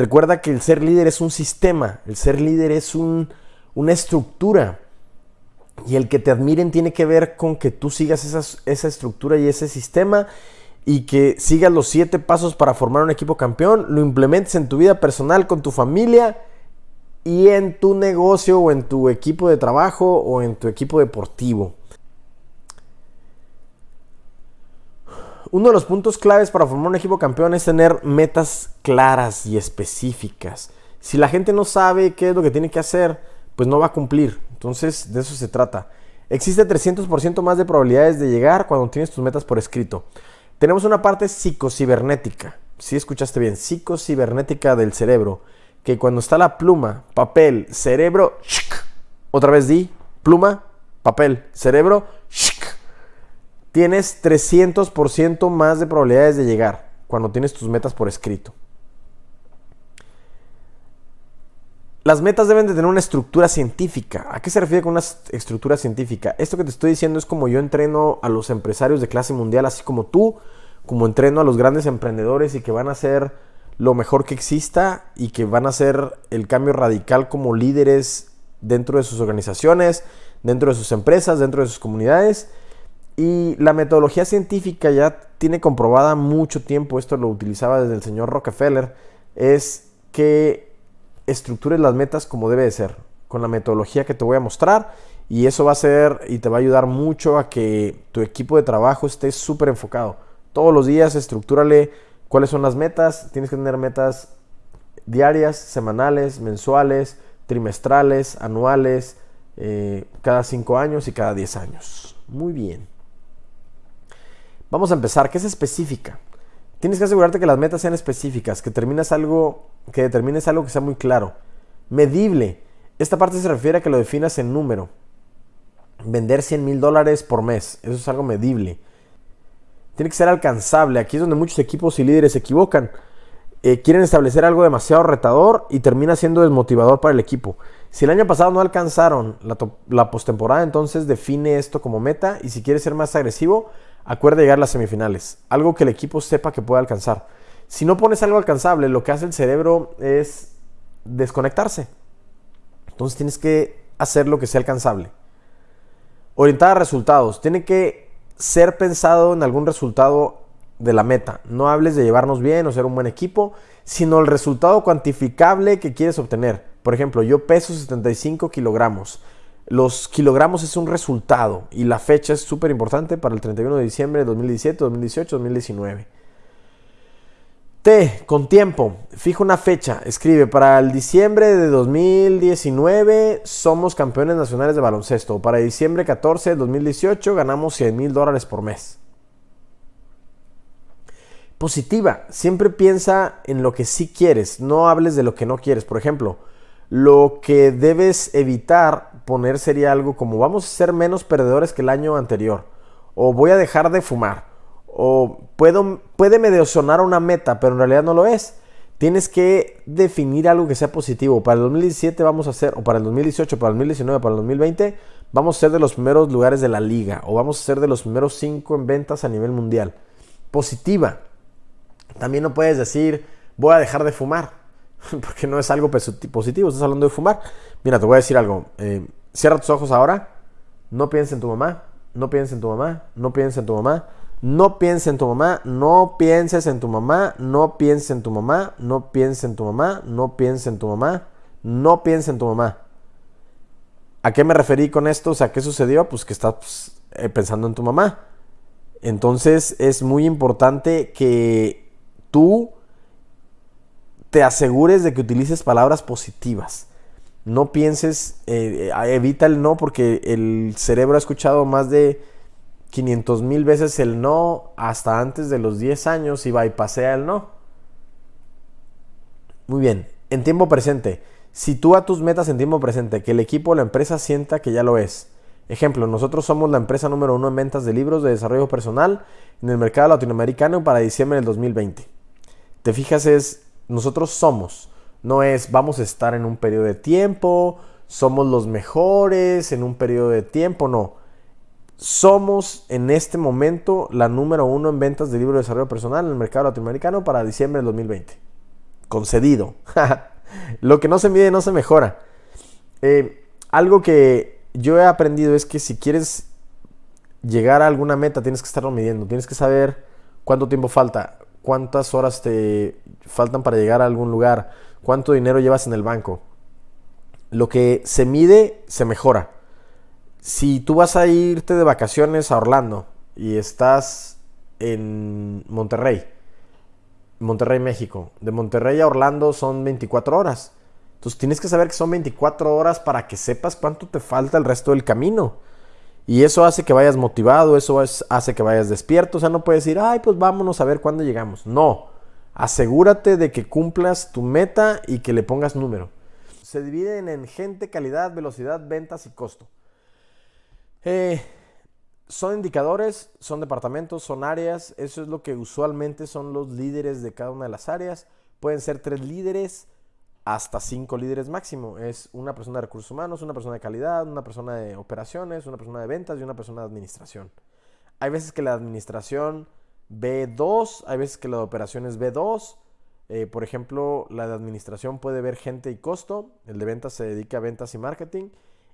Recuerda que el ser líder es un sistema, el ser líder es una estructura. Y el que te admiren tiene que ver con que tú sigas esa estructura y ese sistema y que sigas los siete pasos para formar un equipo campeón, lo implementes en tu vida personal, con tu familia y en tu negocio o en tu equipo de trabajo o en tu equipo deportivo. Uno de los puntos claves para formar un equipo campeón es tener metas claras y específicas. Si la gente no sabe qué es lo que tiene que hacer, pues no va a cumplir. Entonces, de eso se trata. Existe 300% más de probabilidades de llegar cuando tienes tus metas por escrito. Tenemos una parte psicocibernética. Si escuchaste bien, psicocibernética del cerebro. Que cuando está la pluma, papel, cerebro, otra vez di, pluma, papel, cerebro, tienes 300% más de probabilidades de llegar cuando tienes tus metas por escrito. Las metas deben de tener una estructura científica. ¿A qué se refiere con una estructura científica? Esto que te estoy diciendo es como yo entreno a los empresarios de clase mundial, así como tú, como entreno a los grandes emprendedores y que van a ser lo mejor que exista y que van a hacer el cambio radical como líderes dentro de sus organizaciones, dentro de sus empresas, dentro de sus comunidades. Y la metodología científica ya tiene comprobada mucho tiempo, esto lo utilizaba desde el señor Rockefeller, es que estructures las metas como debe de ser, con la metodología que te voy a mostrar y eso va a ser y te va a ayudar mucho a que tu equipo de trabajo esté súper enfocado. Todos los días estructúrale cuáles son las metas, tienes que tener metas diarias, semanales, mensuales, trimestrales, anuales, eh, cada 5 años y cada 10 años. Muy bien. Vamos a empezar. ¿Qué es específica? Tienes que asegurarte que las metas sean específicas, que, algo, que determines algo que sea muy claro. Medible. Esta parte se refiere a que lo definas en número. Vender 100 mil dólares por mes. Eso es algo medible. Tiene que ser alcanzable. Aquí es donde muchos equipos y líderes se equivocan. Eh, quieren establecer algo demasiado retador y termina siendo desmotivador para el equipo. Si el año pasado no alcanzaron la, la postemporada, entonces define esto como meta y si quieres ser más agresivo, acuerda llegar a las semifinales, algo que el equipo sepa que puede alcanzar. Si no pones algo alcanzable, lo que hace el cerebro es desconectarse. Entonces tienes que hacer lo que sea alcanzable. Orientar a resultados. Tiene que ser pensado en algún resultado de la meta. No hables de llevarnos bien o ser un buen equipo, sino el resultado cuantificable que quieres obtener. Por ejemplo, yo peso 75 kilogramos. Los kilogramos es un resultado y la fecha es súper importante para el 31 de diciembre de 2017, 2018, 2019. T, con tiempo, fijo una fecha, escribe, para el diciembre de 2019 somos campeones nacionales de baloncesto, para diciembre 14 de 2018 ganamos 100 mil dólares por mes. Positiva, siempre piensa en lo que sí quieres, no hables de lo que no quieres. Por ejemplo, lo que debes evitar poner sería algo como vamos a ser menos perdedores que el año anterior. O voy a dejar de fumar. O puedo, puede medio sonar una meta, pero en realidad no lo es. Tienes que definir algo que sea positivo. Para el 2017 vamos a ser, o para el 2018, para el 2019, para el 2020, vamos a ser de los primeros lugares de la liga. O vamos a ser de los primeros cinco en ventas a nivel mundial. Positiva. También no puedes decir, voy a dejar de fumar porque no es algo positivo, estás hablando de fumar. Mira, te voy a decir algo. Eh, cierra tus ojos ahora. No pienses en tu mamá. No pienses en tu mamá. No pienses en tu mamá. No pienses en tu mamá. No pienses en tu mamá. No pienses en tu mamá. No pienses en tu mamá. No pienses en tu mamá. No pienses en tu mamá. ¿A qué me referí con esto? O sea, ¿qué sucedió? Pues que estás eh, pensando en tu mamá. Entonces es muy importante que tú te asegures de que utilices palabras positivas. No pienses, eh, eh, evita el no porque el cerebro ha escuchado más de 500 mil veces el no hasta antes de los 10 años y bypasea el no. Muy bien, en tiempo presente. Sitúa tus metas en tiempo presente, que el equipo o la empresa sienta que ya lo es. Ejemplo, nosotros somos la empresa número uno en ventas de libros de desarrollo personal en el mercado latinoamericano para diciembre del 2020. Te fijas, es nosotros somos. No es vamos a estar en un periodo de tiempo, somos los mejores en un periodo de tiempo, no. Somos en este momento la número uno en ventas de libros de desarrollo personal en el mercado latinoamericano para diciembre del 2020. concedido. Lo que no se mide no se mejora. Eh, algo que yo he aprendido es que si quieres llegar a alguna meta, tienes que estarlo midiendo. Tienes que saber cuánto tiempo falta, cuántas horas te faltan para llegar a algún lugar, cuánto dinero llevas en el banco. Lo que se mide, se mejora. Si tú vas a irte de vacaciones a Orlando y estás en Monterrey, Monterrey, México, de Monterrey a Orlando son 24 horas. Entonces tienes que saber que son 24 horas para que sepas cuánto te falta el resto del camino. Y eso hace que vayas motivado, eso hace que vayas despierto. O sea, no puedes decir, ay, pues vámonos a ver cuándo llegamos. No, asegúrate de que cumplas tu meta y que le pongas número. Se dividen en gente, calidad, velocidad, ventas y costo. Eh, son indicadores, son departamentos, son áreas. Eso es lo que usualmente son los líderes de cada una de las áreas. Pueden ser tres líderes hasta cinco líderes máximo. Es una persona de recursos humanos, una persona de calidad, una persona de operaciones, una persona de ventas y una persona de administración. Hay veces que la administración ve 2, hay veces que la de operaciones ve 2. Eh, por ejemplo, la de administración puede ver gente y costo, el de ventas se dedica a ventas y marketing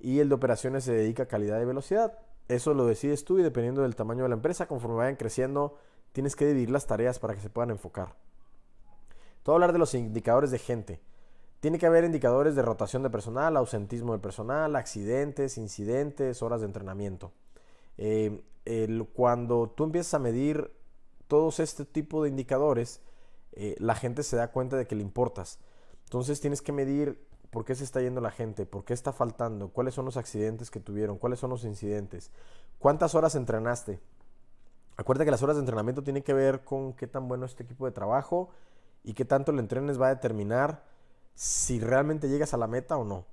y el de operaciones se dedica a calidad y velocidad. Eso lo decides tú y dependiendo del tamaño de la empresa, conforme vayan creciendo, tienes que dividir las tareas para que se puedan enfocar. Todo hablar de los indicadores de gente. Tiene que haber indicadores de rotación de personal, ausentismo de personal, accidentes, incidentes, horas de entrenamiento. Eh, cuando tú empiezas a medir todos este tipo de indicadores, eh, la gente se da cuenta de que le importas. Entonces tienes que medir por qué se está yendo la gente, por qué está faltando, cuáles son los accidentes que tuvieron, cuáles son los incidentes, cuántas horas entrenaste. Acuérdate que las horas de entrenamiento tienen que ver con qué tan bueno es tu equipo de trabajo y qué tanto el entrenes va a determinar si realmente llegas a la meta o no.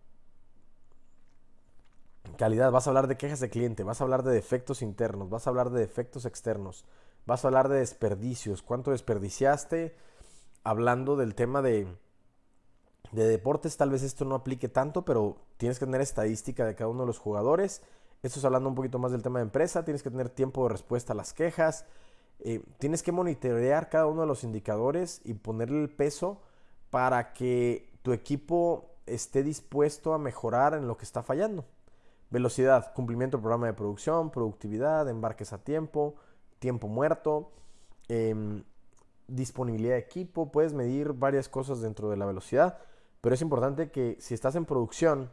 Calidad, vas a hablar de quejas de cliente, vas a hablar de defectos internos, vas a hablar de defectos externos, vas a hablar de desperdicios, cuánto desperdiciaste, hablando del tema de, de deportes, tal vez esto no aplique tanto, pero tienes que tener estadística de cada uno de los jugadores. Esto es hablando un poquito más del tema de empresa, tienes que tener tiempo de respuesta a las quejas, eh, tienes que monitorear cada uno de los indicadores y ponerle el peso para que tu equipo esté dispuesto a mejorar en lo que está fallando. Velocidad, cumplimiento del programa de producción, productividad, embarques a tiempo, tiempo muerto, em, disponibilidad de equipo, puedes medir varias cosas dentro de la velocidad, pero es importante que si estás en producción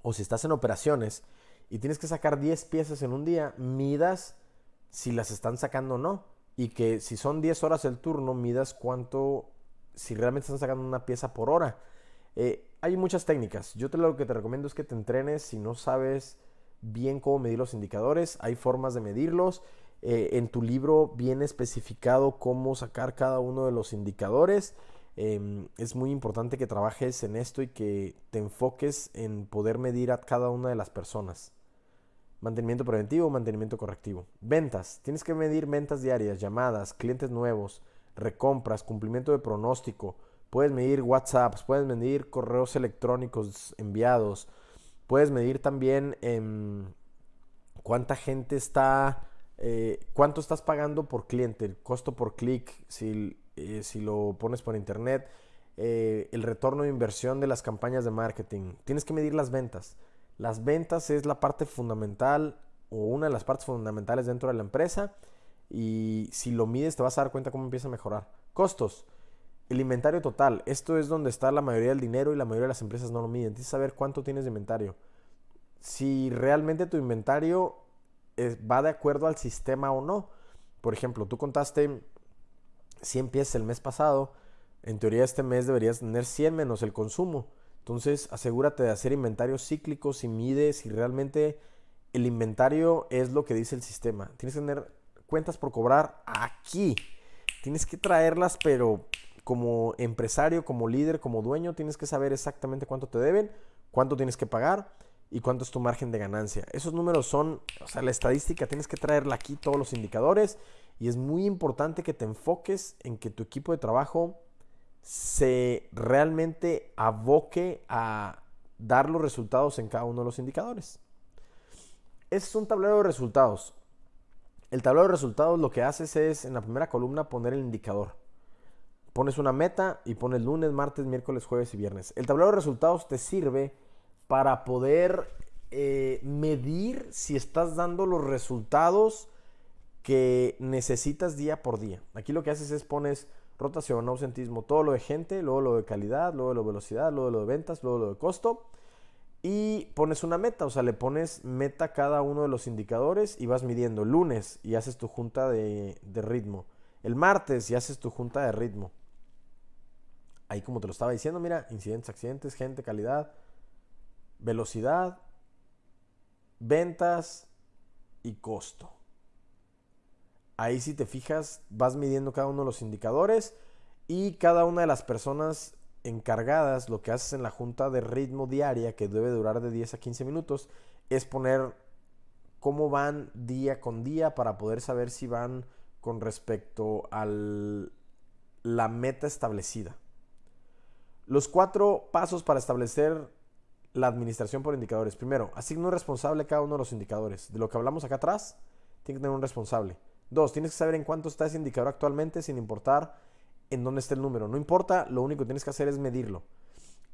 o si estás en operaciones y tienes que sacar 10 piezas en un día, midas si las están sacando o no. Y que si son 10 horas el turno, midas cuánto si realmente están sacando una pieza por hora. Eh, hay muchas técnicas. Yo te lo que te recomiendo es que te entrenes si no sabes bien cómo medir los indicadores. Hay formas de medirlos. Eh, en tu libro viene especificado cómo sacar cada uno de los indicadores. Em, es muy importante que trabajes en esto y que te enfoques en poder medir a cada una de las personas. Mantenimiento preventivo, mantenimiento correctivo. Ventas. Tienes que medir ventas diarias, llamadas, clientes nuevos, recompras, cumplimiento de pronóstico. Puedes medir WhatsApps, puedes medir correos electrónicos enviados. Puedes medir también em, cuánta gente está, eh, cuánto estás pagando por cliente, el costo por clic, si, eh, si lo pones por internet, eh, el retorno de inversión de las campañas de marketing. Tienes que medir las ventas. Las ventas es la parte fundamental o una de las partes fundamentales dentro de la empresa y si lo mides te vas a dar cuenta cómo empieza a mejorar. Costos. El inventario total. Esto es donde está la mayoría del dinero y la mayoría de las empresas no lo miden. Tienes que saber cuánto tienes de inventario. Si realmente tu inventario va de acuerdo al sistema o no. Por ejemplo, tú contaste 100 piezas el mes pasado. En teoría este mes deberías tener 100 menos el consumo. Entonces asegúrate de hacer inventarios cíclicos y mide si realmente el inventario es lo que dice el sistema. Tienes que tener cuentas por cobrar aquí. Tienes que traerlas, pero como empresario, como líder, como dueño, tienes que saber exactamente cuánto te deben, cuánto tienes que pagar y cuánto es tu margen de ganancia. Esos números son, o sea, la estadística, tienes que traerla aquí todos los indicadores y es muy importante que te enfoques en que tu equipo de trabajo se realmente aboque a dar los resultados en cada uno de los indicadores. es un tablero de resultados. El tablero de resultados lo que haces es en la primera columna poner el indicador. pones una meta y pones lunes, martes, miércoles, jueves y viernes. El tablero de resultados te sirve para poder eh, medir si estás dando los resultados que necesitas día por día. Aquí lo que haces es pones rotación, ausentismo, todo lo de gente, luego lo de calidad, luego lo de velocidad, luego lo de ventas, luego lo de costo. Y pones una meta, o sea, le pones meta a cada uno de los indicadores y vas midiendo. lunes y haces tu junta de, de ritmo. El martes y haces tu junta de ritmo. Ahí como te lo estaba diciendo, mira, incidentes, accidentes, gente, calidad, velocidad, ventas y costo. Ahí si te fijas, vas midiendo cada uno de los indicadores y cada una de las personas encargadas, lo que haces en la junta de ritmo diaria, que debe durar de 10 a 15 minutos, es poner cómo van día con día para poder saber si van con respecto a la meta establecida. Los cuatro pasos para establecer la administración por indicadores. Primero, asigna un responsable a cada uno de los indicadores. De lo que hablamos acá atrás, tiene que tener un responsable. Dos, tienes que saber en cuánto está ese indicador actualmente sin importar en dónde esté el número. No importa, lo único que tienes que hacer es medirlo.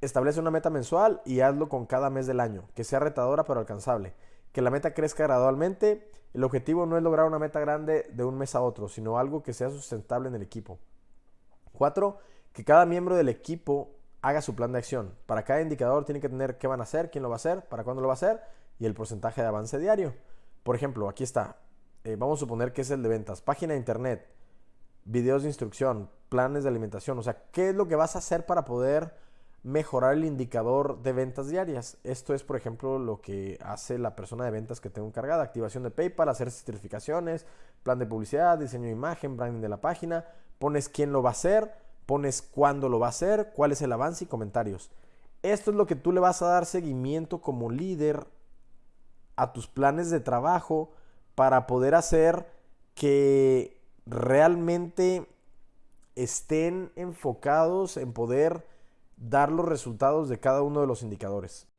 Establece una meta mensual y hazlo con cada mes del año, que sea retadora pero alcanzable. Que la meta crezca gradualmente. El objetivo no es lograr una meta grande de un mes a otro, sino algo que sea sustentable en el equipo. Cuatro, que cada miembro del equipo haga su plan de acción. Para cada indicador tiene que tener qué van a hacer, quién lo va a hacer, para cuándo lo va a hacer y el porcentaje de avance diario. Por ejemplo, aquí está. Eh, vamos a suponer que es el de ventas. Página de internet, videos de instrucción, planes de alimentación. O sea, ¿qué es lo que vas a hacer para poder mejorar el indicador de ventas diarias? Esto es, por ejemplo, lo que hace la persona de ventas que tengo encargada. Activación de PayPal, hacer certificaciones, plan de publicidad, diseño de imagen, branding de la página. Pones quién lo va a hacer pones cuándo lo va a hacer, cuál es el avance y comentarios. Esto es lo que tú le vas a dar seguimiento como líder a tus planes de trabajo para poder hacer que realmente estén enfocados en poder dar los resultados de cada uno de los indicadores.